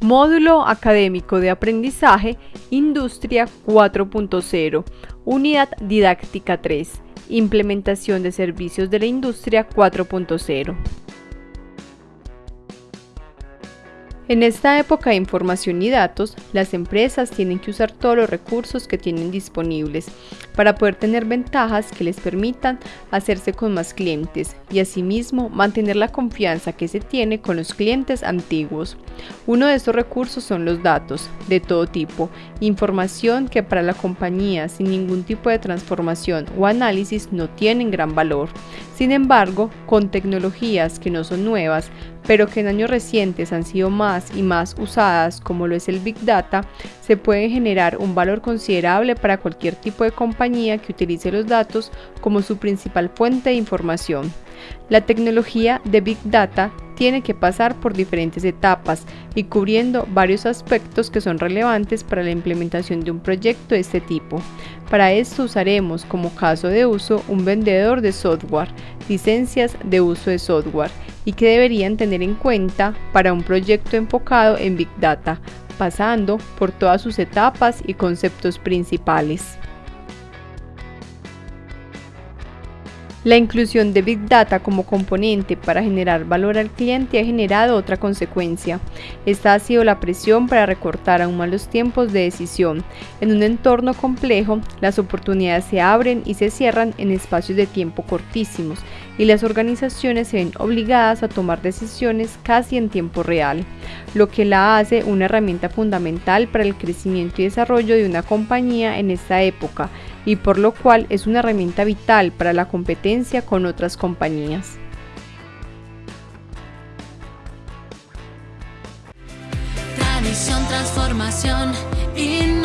Módulo Académico de Aprendizaje Industria 4.0 Unidad Didáctica 3 Implementación de Servicios de la Industria 4.0 En esta época de información y datos, las empresas tienen que usar todos los recursos que tienen disponibles para poder tener ventajas que les permitan hacerse con más clientes y asimismo mantener la confianza que se tiene con los clientes antiguos. Uno de estos recursos son los datos de todo tipo, información que para la compañía sin ningún tipo de transformación o análisis no tienen gran valor. Sin embargo, con tecnologías que no son nuevas, pero que en años recientes han sido más y más usadas como lo es el Big Data, se puede generar un valor considerable para cualquier tipo de compañía que utilice los datos como su principal fuente de información. La tecnología de Big Data tiene que pasar por diferentes etapas y cubriendo varios aspectos que son relevantes para la implementación de un proyecto de este tipo. Para esto usaremos como caso de uso un vendedor de software, licencias de uso de software y que deberían tener en cuenta para un proyecto enfocado en Big Data, pasando por todas sus etapas y conceptos principales. La inclusión de Big Data como componente para generar valor al cliente ha generado otra consecuencia. Esta ha sido la presión para recortar aún más los tiempos de decisión. En un entorno complejo, las oportunidades se abren y se cierran en espacios de tiempo cortísimos y las organizaciones se ven obligadas a tomar decisiones casi en tiempo real, lo que la hace una herramienta fundamental para el crecimiento y desarrollo de una compañía en esta época y por lo cual es una herramienta vital para la competencia con otras compañías. Tradición, transformación, institución